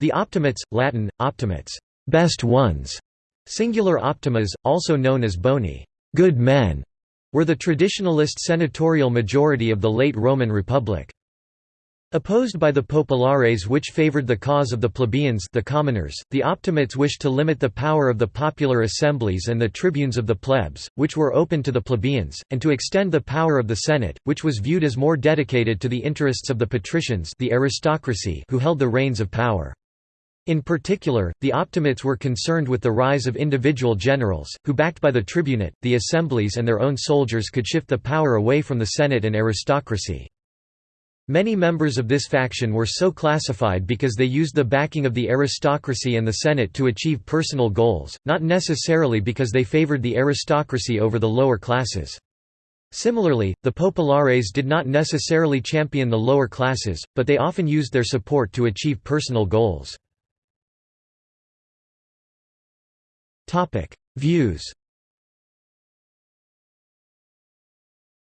The Optimates, Latin, optimates, best ones, singular optimas, also known as boni, good men, were the traditionalist senatorial majority of the late Roman Republic. Opposed by the populares which favored the cause of the plebeians the commoners, the optimates wished to limit the power of the popular assemblies and the tribunes of the plebs, which were open to the plebeians, and to extend the power of the Senate, which was viewed as more dedicated to the interests of the patricians the aristocracy who held the reins of power. In particular, the optimates were concerned with the rise of individual generals, who backed by the tribunate, the assemblies and their own soldiers could shift the power away from the Senate and aristocracy. Many members of this faction were so classified because they used the backing of the aristocracy and the Senate to achieve personal goals, not necessarily because they favored the aristocracy over the lower classes. Similarly, the populares did not necessarily champion the lower classes, but they often used their support to achieve personal goals. Views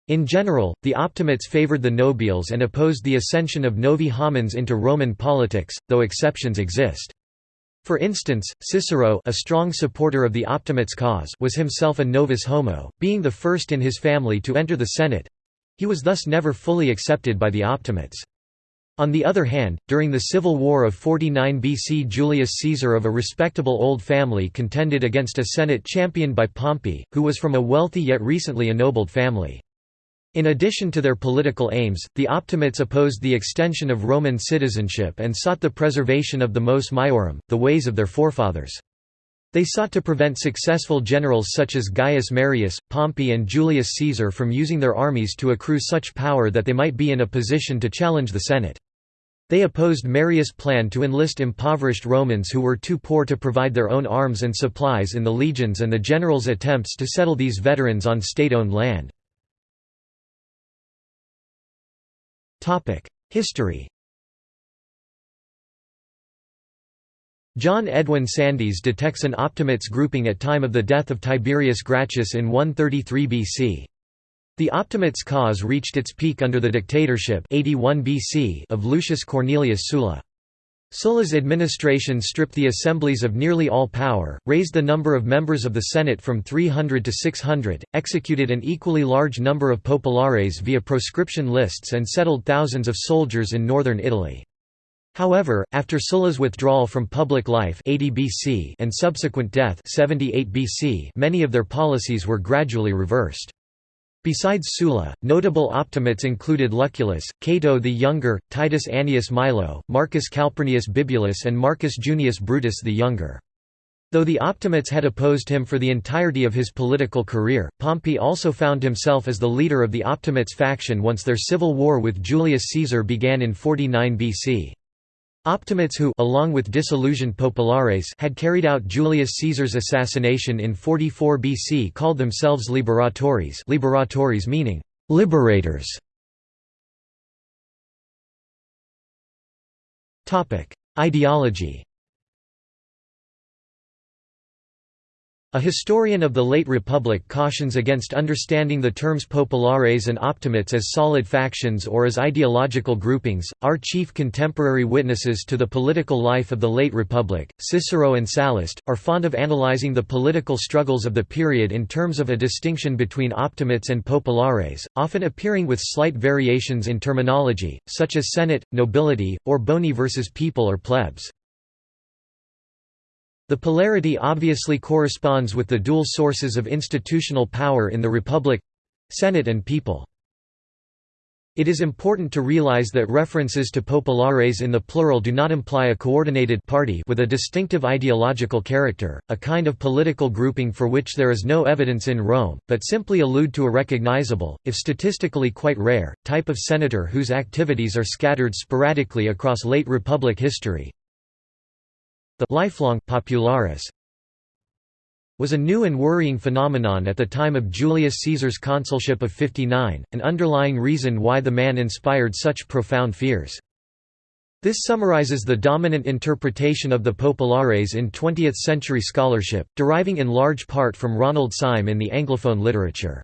In general, the Optimates favored the nobiles and opposed the ascension of novi homines into Roman politics, though exceptions exist. For instance, Cicero a strong supporter of the Optimates' cause was himself a novus homo, being the first in his family to enter the Senate. He was thus never fully accepted by the Optimates. On the other hand, during the civil war of 49 BC Julius Caesar of a respectable old family contended against a Senate championed by Pompey, who was from a wealthy yet recently ennobled family. In addition to their political aims, the Optimates opposed the extension of Roman citizenship and sought the preservation of the mos maiorum, the ways of their forefathers. They sought to prevent successful generals such as Gaius Marius, Pompey and Julius Caesar from using their armies to accrue such power that they might be in a position to challenge the Senate. They opposed Marius' plan to enlist impoverished Romans who were too poor to provide their own arms and supplies in the legions and the generals' attempts to settle these veterans on state-owned land. History John Edwin Sandys detects an Optimates grouping at time of the death of Tiberius Gracchus in 133 BC. The Optimates cause reached its peak under the dictatorship 81 BC of Lucius Cornelius Sulla. Sulla's administration stripped the assemblies of nearly all power, raised the number of members of the Senate from 300 to 600, executed an equally large number of populares via proscription lists and settled thousands of soldiers in northern Italy. However, after Sulla's withdrawal from public life 80 BC and subsequent death 78 BC, many of their policies were gradually reversed. Besides Sulla, notable optimates included Lucullus, Cato the Younger, Titus Annius Milo, Marcus Calpurnius Bibulus and Marcus Junius Brutus the Younger. Though the Optimates had opposed him for the entirety of his political career, Pompey also found himself as the leader of the Optimates faction once their civil war with Julius Caesar began in 49 BC. Optimates who along with disillusioned populares had carried out Julius Caesar's assassination in 44 BC called themselves liberatores liberatores meaning liberators. Ideology A historian of the late Republic cautions against understanding the terms populares and optimates as solid factions or as ideological groupings. Our chief contemporary witnesses to the political life of the late Republic, Cicero and Sallust, are fond of analyzing the political struggles of the period in terms of a distinction between optimates and populares, often appearing with slight variations in terminology, such as Senate, nobility, or boni versus people or plebs. The polarity obviously corresponds with the dual sources of institutional power in the Republic—Senate and people. It is important to realize that references to populares in the plural do not imply a coordinated party with a distinctive ideological character, a kind of political grouping for which there is no evidence in Rome, but simply allude to a recognizable, if statistically quite rare, type of senator whose activities are scattered sporadically across late Republic history, the lifelong popularis was a new and worrying phenomenon at the time of Julius Caesar's consulship of 59, an underlying reason why the man inspired such profound fears. This summarizes the dominant interpretation of the populares in 20th-century scholarship, deriving in large part from Ronald Syme in the Anglophone literature.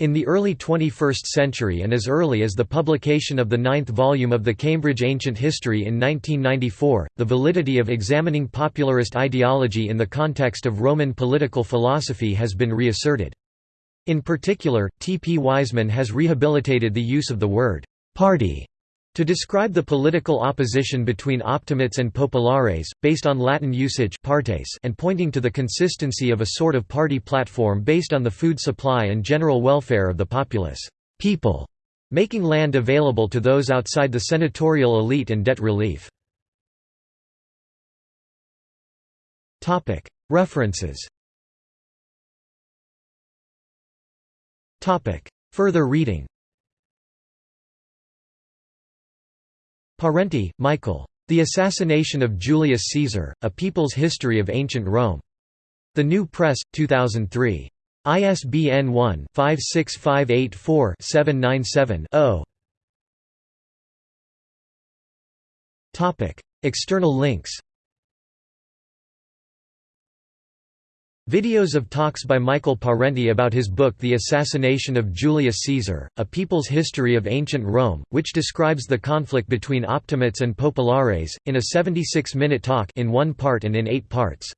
In the early 21st century and as early as the publication of the ninth volume of the Cambridge Ancient History in 1994, the validity of examining popularist ideology in the context of Roman political philosophy has been reasserted. In particular, T. P. Wiseman has rehabilitated the use of the word «party» to describe the political opposition between optimates and populares, based on Latin usage partes and pointing to the consistency of a sort of party platform based on the food supply and general welfare of the populace. People, making land available to those outside the senatorial elite and debt relief. References. Further reading Parenti, Michael. The Assassination of Julius Caesar, A People's History of Ancient Rome. The New Press, 2003. ISBN 1-56584-797-0. External links Videos of talks by Michael Parenti about his book The Assassination of Julius Caesar, A People's History of Ancient Rome, which describes the conflict between Optimates and Populares, in a 76-minute talk in one part and in eight parts.